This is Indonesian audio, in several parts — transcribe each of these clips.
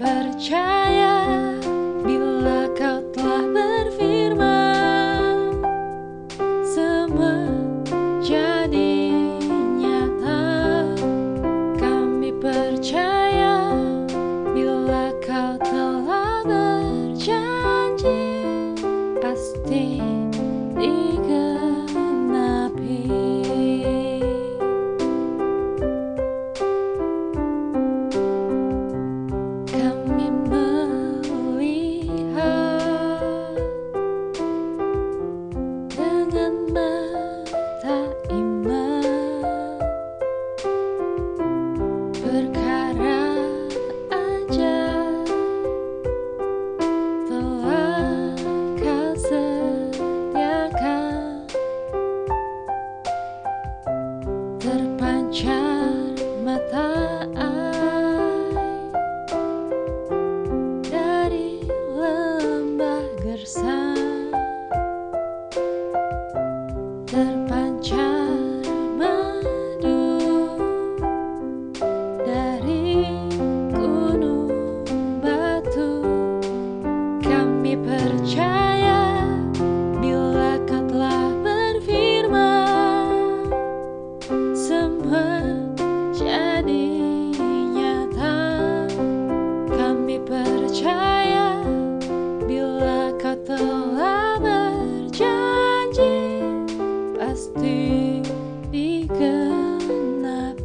percaya bila kau telah berfirman semua jadi nyata kami percaya bila kau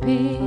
be.